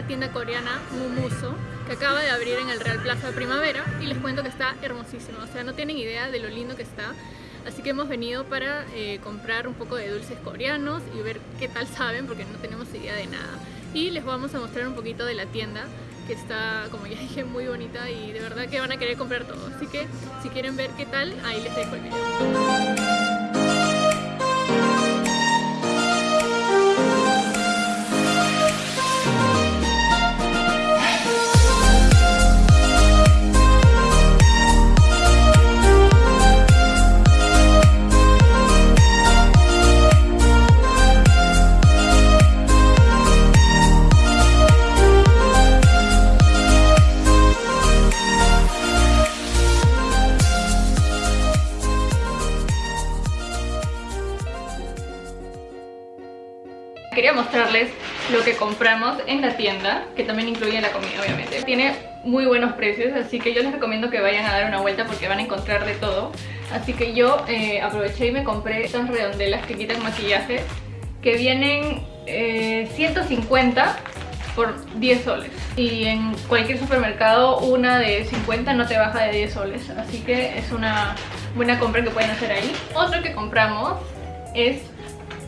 La tienda coreana Mumuso, que acaba de abrir en el Real Plaza Primavera y les cuento que está hermosísimo, o sea, no tienen idea de lo lindo que está. Así que hemos venido para eh, comprar un poco de dulces coreanos y ver qué tal saben porque no tenemos idea de nada. Y les vamos a mostrar un poquito de la tienda que está, como ya dije, muy bonita y de verdad que van a querer comprar todo. Así que si quieren ver qué tal, ahí les dejo el video. Lo que compramos en la tienda, que también incluye la comida obviamente. Tiene muy buenos precios, así que yo les recomiendo que vayan a dar una vuelta porque van a encontrar de todo. Así que yo eh, aproveché y me compré estas redondelas que quitan maquillaje, que vienen 150 eh, por 10 soles y en cualquier supermercado una de 50 no te baja de 10 soles así que es una buena compra que pueden hacer ahí otro que compramos es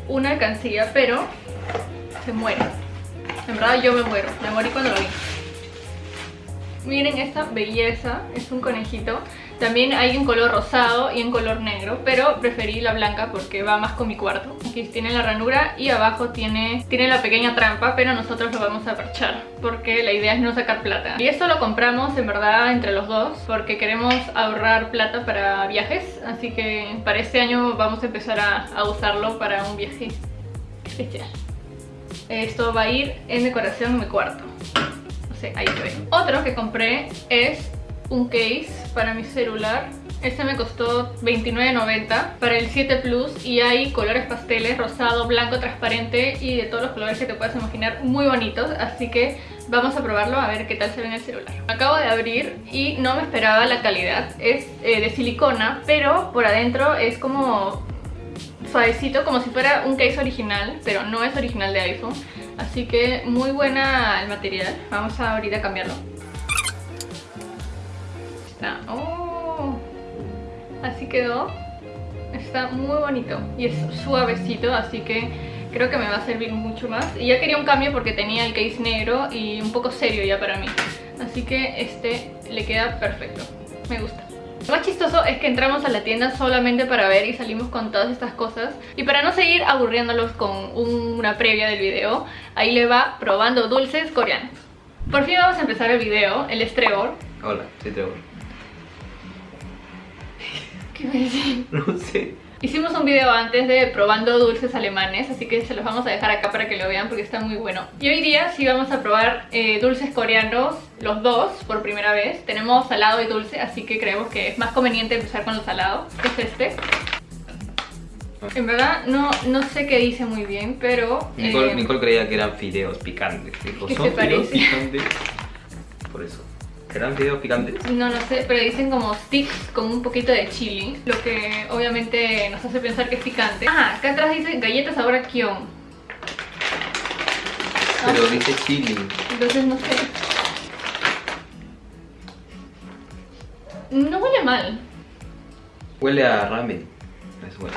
una alcancía pero se muere. En verdad yo me muero, me morí cuando lo vi. Miren esta belleza, es un conejito. También hay en color rosado y en color negro, pero preferí la blanca porque va más con mi cuarto. Aquí tiene la ranura y abajo tiene, tiene la pequeña trampa, pero nosotros lo vamos a parchar porque la idea es no sacar plata. Y esto lo compramos en verdad entre los dos porque queremos ahorrar plata para viajes, así que para este año vamos a empezar a, a usarlo para un viaje especial. Esto va a ir en decoración en mi cuarto. No sé, ahí se ve. Otro que compré es un case para mi celular. Este me costó $29.90 para el 7 Plus y hay colores pasteles, rosado, blanco, transparente y de todos los colores que te puedas imaginar muy bonitos, así que vamos a probarlo a ver qué tal se ve en el celular. Acabo de abrir y no me esperaba la calidad, es eh, de silicona, pero por adentro es como suavecito como si fuera un case original, pero no es original de iPhone. Así que muy buena el material. Vamos a ahorita cambiarlo. Está. Oh, así quedó. Está muy bonito y es suavecito, así que creo que me va a servir mucho más. Y ya quería un cambio porque tenía el case negro y un poco serio ya para mí. Así que este le queda perfecto. Me gusta. Lo más chistoso es que entramos a la tienda solamente para ver y salimos con todas estas cosas. Y para no seguir aburriéndolos con una previa del video Ahí le va probando dulces coreanos. Por fin vamos a empezar el video, el Estrebor Hola, soy Trevor. ¿Qué me decís? No sé Hicimos un video antes de probando dulces alemanes, así que se los vamos a dejar acá para que lo vean porque está muy bueno. Y hoy día sí vamos a probar eh, dulces coreanos, los dos, por primera vez. Tenemos salado y dulce, así que creemos que es más conveniente empezar con el salado, que es este. En verdad no, no sé qué dice muy bien, pero... Nicole, eh, creía que eran fideos picantes. Dijo, ¿Qué se parece? Picantes? Por eso. ¿Serán fideos picantes? No, no sé, pero dicen como sticks con un poquito de chili Lo que obviamente nos hace pensar que es picante. Ah, acá atrás dice galletas sabor a kion Pero dice chili. Entonces no sé. No huele mal. Huele a ramen. Es bueno.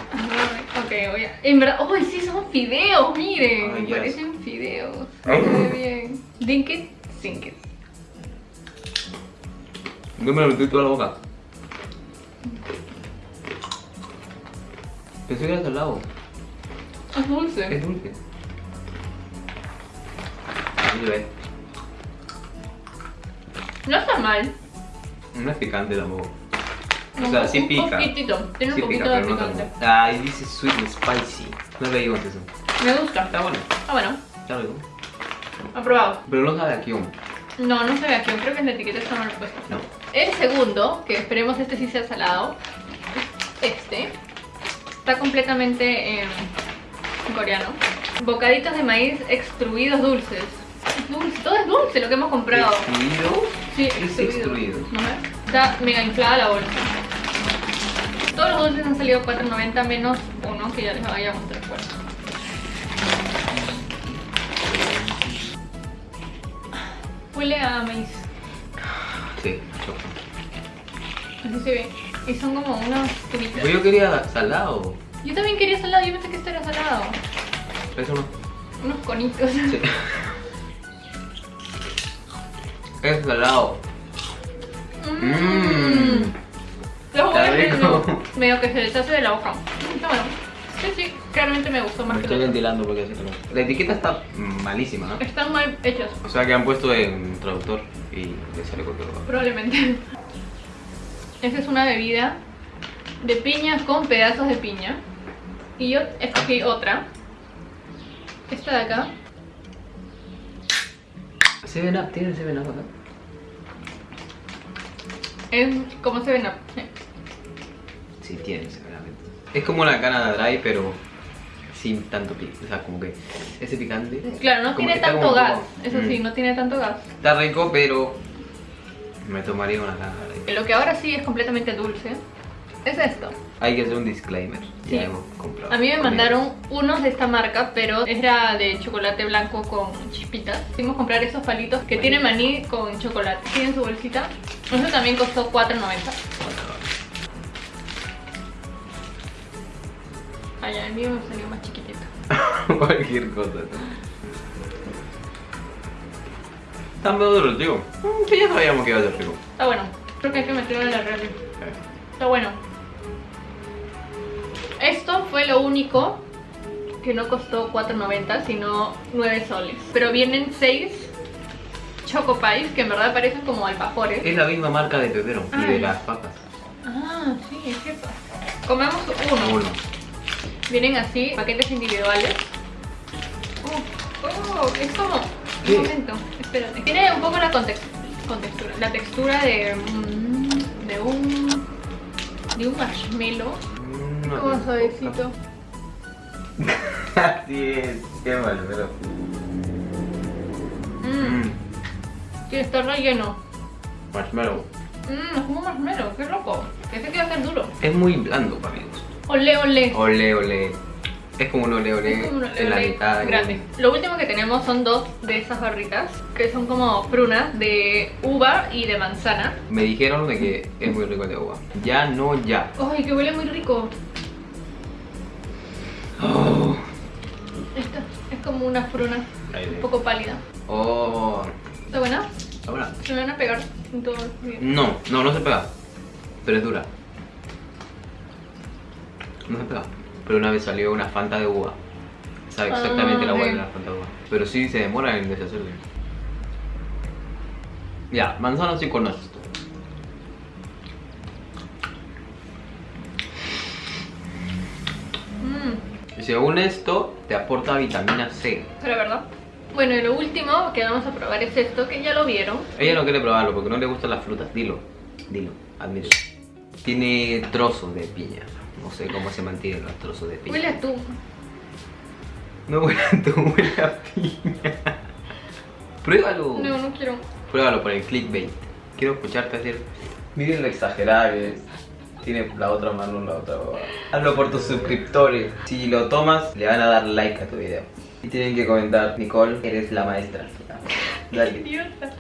Ok, voy a... En verdad, oh, sí son fideos, miren Parecen fideos. Ve bien. Dink it, sink it yo me lo metí toda la boca. Pensé que era salado. Es dulce. Es dulce. Ahí ve. No está mal. No es picante tampoco. O sea, sí pica. Un poquitito. Tiene un poquito de picante. ah, y dice sweet and spicy. No leímos eso. Me gusta. Está bueno. Ah, bueno. Ya lo digo. Aprobado. Pero no sabe a kion. No, no se ve aquí, creo que en la etiqueta está mal puesto. No. El segundo, que esperemos este sí sea salado, este. Está completamente en coreano. Bocaditos de maíz extruidos dulces. dulce, todo es dulce lo que hemos comprado. ¿Extruido? Sí, extruido. Está mega inflada la bolsa. Todos los dulces han salido 4.90 menos uno que ya les voy a mostrar Huele a maíz. Sí, se ve. Y son como unos tiritas. Pero yo quería salado. Yo también quería salado, yo pensé que esto era salado. Eso no. Unos conitos. Sí. Es salado. Mmm. Está huevos rico. medio que se deshace de la boca. Mm, Está bueno. Sí, sí, claramente me gustó más Me que estoy ventilando porque así no. La etiqueta está malísima, ¿no? Están mal hechos, O sea que han puesto en traductor y le sale cualquier cosa. probablemente. Esa es una bebida de piña con pedazos de piña. Y yo escogí otra. Esta de acá. Seven Up, ¿tiene Seven Up acá? Es como se ven. Sí, tiene Seven Up. Es como una cana dry, pero sin tanto picante. O sea, como que ese picante. Claro, no tiene tanto gas. Eso sí, Mm. no tiene tanto gas. Está rico, pero me tomaría una dry. Lo que ahora sí es completamente dulce es esto. Hay que hacer un disclaimer. Sí. Ya hemos comprado. A mí me mandaron unos de esta marca, pero era de chocolate blanco con chispitas. A comprar esos palitos que tienen maní con chocolate. Tienen su bolsita. Eso también costó $4.90. Allá, el mío me salió más chiquitito. Cualquier cosa. Está medio duro, tío. Mm, Sí, ya sabíamos que iba a ser rico. Está bueno. Creo que hay que meterlo en la refri. Está bueno. Esto fue lo único que no costó 4.90, sino 9 soles. Pero vienen 6 Choco Pies, que en verdad parecen como alfajores. Es la misma marca de pepero y de Ay. las papas. Ah, sí, es cierto. Comemos uno. Uno. Vienen así, paquetes individuales. Oh, oh, es como... Un momento, espérate. Tiene un poco la contex- contextura, la textura de, mm, de un... De un marshmallow. Mm, no Como tiene suavecito. Así es. Qué mal, pero. Mmm, Mm. que está relleno. Marshmallow. Mmm, es como marshmallow, qué loco. Pensé que iba a ser duro. Es muy blando para mí. Ole, ole. Ole, ole, ole. Es como un ole, en la mitad. de- grande. Lo último que tenemos son dos de esas barritas, que son como prunas de uva y de manzana. Me dijeron de que es muy rico el de uva. Ya no ya. ¡Ay, que huele muy rico! Oh. Esta es como una pruna un poco pálida. Oh. ¿Está buena? Ahora. Se me van a pegar en todo el. No, no, no se pega. Pero es dura. No se pega. Pero una vez salió una Fanta de uva. Sabe exactamente Ah, la ok. de la Fanta de uva. Pero sí se demora en deshacerse. Ya, manzana sí conoces. Mmm, Y según esto, te aporta vitamina C. pero verdad. Bueno, y lo último que vamos a probar es esto, que ya lo vieron. Ella no quiere probarlo porque no le gustan las frutas. Dilo, dilo, admítelo. Tiene trozos de piña. No sé cómo se mantienen los trozos de piña. Huele a tú. No huele a tu, huele a piña. Pruébalo. No, no quiero. Pruébalo por el clickbait. Quiero escucharte decir. Miren lo exagerada que es. Tiene la otra mano la otra. Hazlo por tus suscriptores. Si lo tomas, le van a dar like a tu video. Y tienen que comentar, Nicole, eres la maestra. Dale. Idiota.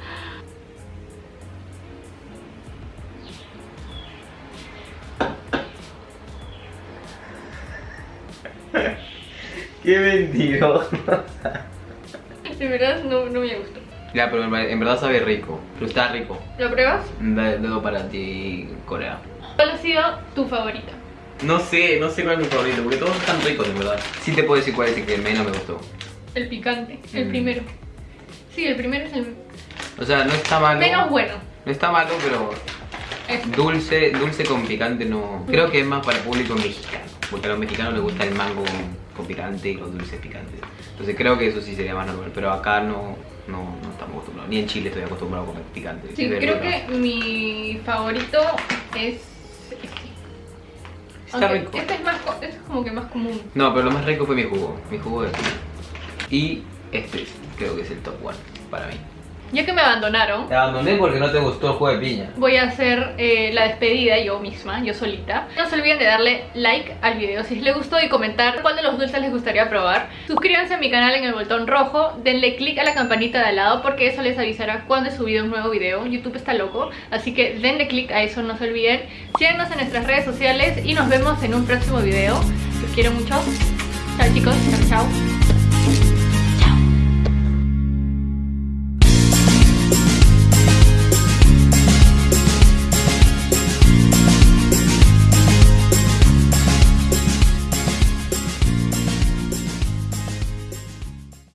Qué mentiroso. De verdad no, no me gustó. Ya, pero en ver- en verdad sabe rico. Pero está rico. ¿Lo pruebas? De- Dedo para ti, Corea. ¿Cuál ha sido tu favorita? No sé, no sé cuál es mi favorito, porque todos están ricos, en verdad. Sí te puedo decir cuál es el que menos me gustó. El picante, el Mm. primero. Sí, el primero es el O sea, no está malo. menos bueno. No está malo, pero dulce, dulce con picante no. Creo que es más para el público mexicano. Porque a los mexicanos les gusta el mango con, con picante y los dulces picantes. Entonces creo que eso sí sería más normal. Pero acá no, no, no estamos acostumbrados. Ni en Chile estoy acostumbrado a comer picante. Sí, creo que mi favorito es este. Está Aunque rico. Este es, más, este es como que más común. No, pero lo más rico fue mi jugo. Mi jugo de. Y este es- creo que es el top one para mí. Ya que me abandonaron, Te abandoné porque no te gustó el juego de piña. voy a hacer eh, la despedida yo misma, yo solita. No se olviden de darle like al video si les gustó y comentar cuál de los dulces les gustaría probar. Suscríbanse a mi canal en el botón rojo, denle click a la campanita de al lado porque eso les avisará cuando he subido un nuevo video. YouTube está loco, así que denle click a eso, no se olviden. Síganos en nuestras redes sociales y nos vemos en un próximo video. Los quiero mucho. Chao chicos, chao chao.